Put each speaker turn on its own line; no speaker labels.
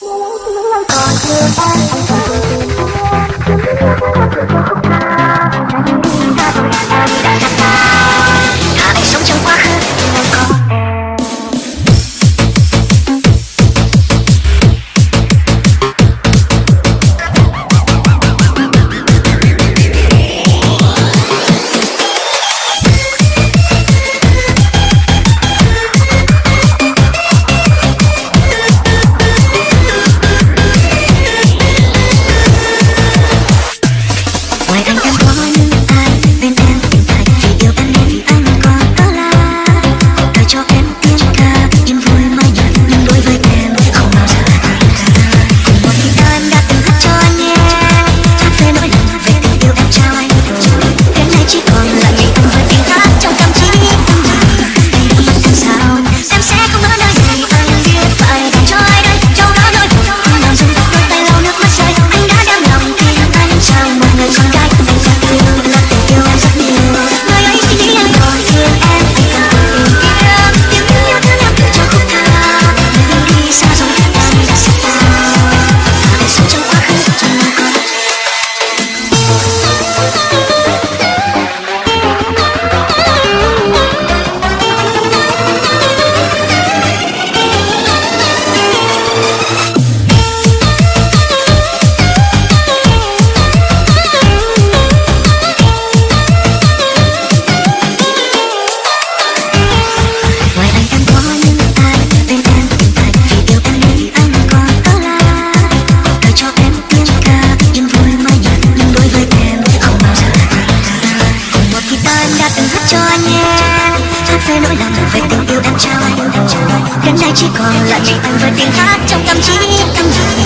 còn thương em chỉ còn lại mình anh với tiếng hát trong tâm trí.